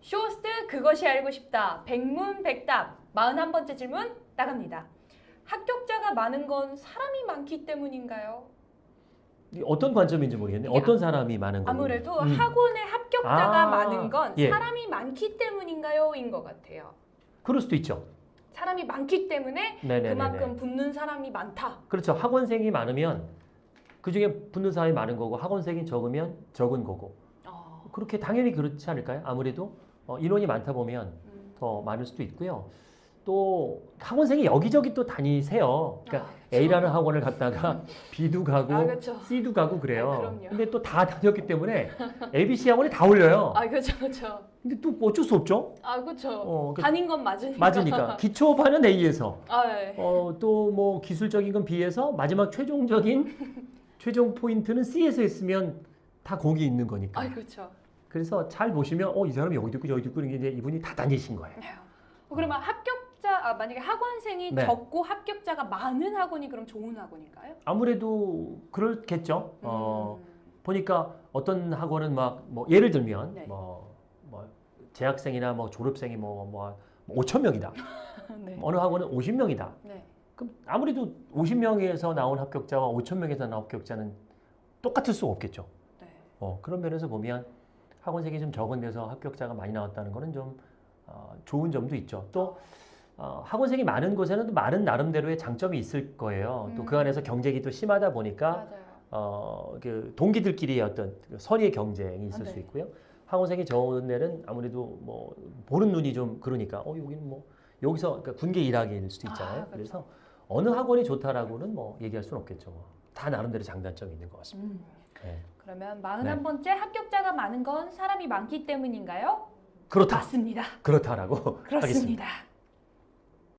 쇼스트 그것이 알고 싶다. 백문백답. 41번째 질문 나갑니다. 합격자가 많은 건 사람이 많기 때문인가요? 어떤 관점인지 모르겠네. 어떤 사람이 많은 거 아무래도 음. 학원에 합격자가 아, 많은 건 예. 사람이 많기 때문인가요? 인 것 같아요. 그럴 수도 있죠. 사람이 많기 때문에 네네네. 그만큼 붙는 사람이 많다. 그렇죠. 학원생이 많으면 그 중에 붙는 사람이 많은 거고 학원생이 적으면 적은 거고 어, 그렇게 당연히 그렇지 않을까요? 아무래도 어, 인원이 많다 보면 음. 더 많을 수도 있고요. 또 학원생이 여기저기 또 다니세요. 그러니까 아, A라는 학원을 갔다가 B도 가고 아, 그렇죠. C도 가고 그래요. 아, 그럼요. 근데 또 다 다녔기 때문에 ABC 학원에 다 올려요. 아, 그렇죠, 그렇죠. 근데 또 어쩔 수 없죠. 아, 그렇죠. 어, 그- 다닌 건 맞으니까. 맞으니까 기초반은 A에서 아, 네. 어, 또 뭐 기술적인 건 B에서 마지막 최종적인 최종 포인트는 C에서 했으면 다 거기 있는 거니까. 아, 그렇죠. 그래서 잘 보시면 어 이 사람이 여기도 있고 저기도 있고 이게 이제 이분이 다 다니신 거예요. 어, 그러면 합격자, 아, 만약에 학원생이 네. 적고 합격자가 많은 학원이 그럼 좋은 학원일까요? 아무래도 그렇겠죠. 어, 음. 보니까 어떤 학원은 막 뭐 예를 들면 네. 뭐, 뭐 재학생이나 뭐 졸업생이 뭐뭐 5천 명이다. 네. 어느 학원은 50명이다. 네. 그럼 아무래도 50명에서 나온 합격자와 5천 명에서 나온 합격자는 똑같을 수 없겠죠. 네. 어, 그런 면에서 보면 학원생이 좀 적은 데서 합격자가 많이 나왔다는 거는 좀 어, 좋은 점도 있죠. 또 어, 학원생이 많은 곳에는 또 많은 나름대로의 장점이 있을 거예요. 또그 음. 안에서 경쟁이 또 심하다 보니까 맞아요. 어, 그 동기들끼리의 어떤 그 선의의 경쟁이 있을 아, 수 네. 있고요. 학원생이 적은 데는 아무래도 뭐 보는 눈이 좀 그러니까 어 여기는 뭐 여기서 그러니까 군계 일학일 수도 있잖아요. 아, 그렇죠. 그래서 어느 학원이 좋다라고는 뭐 얘기할 수는 없겠죠. 뭐. 다 나름대로 장단점이 있는 것 같습니다. 음. 네. 그러면 41번째 합격자가 많은 건 사람이 많기 때문인가요? 그렇다. 맞습니다. 그렇다라고 하겠습니다. 그렇습니다.